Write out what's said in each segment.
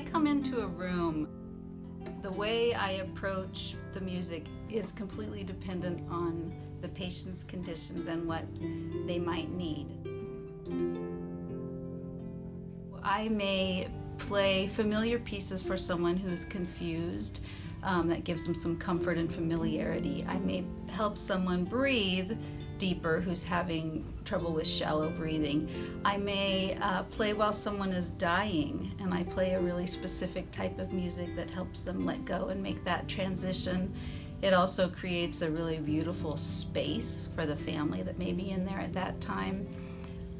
I come into a room, the way I approach the music is completely dependent on the patient's conditions and what they might need. I may play familiar pieces for someone who's confused. Um, that gives them some comfort and familiarity. I may help someone breathe deeper who's having trouble with shallow breathing. I may uh, play while someone is dying and I play a really specific type of music that helps them let go and make that transition. It also creates a really beautiful space for the family that may be in there at that time.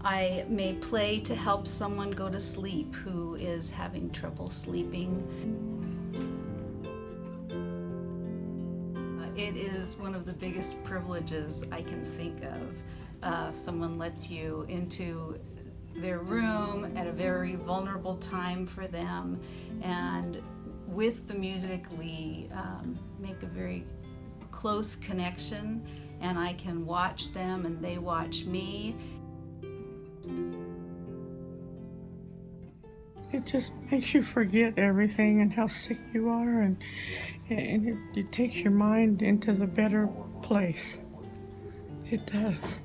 I may play to help someone go to sleep who is having trouble sleeping. It is one of the biggest privileges I can think of. Uh, someone lets you into their room at a very vulnerable time for them and with the music we um, make a very close connection and I can watch them and they watch me it just makes you forget everything and how sick you are and, and it, it takes your mind into the better place. It does.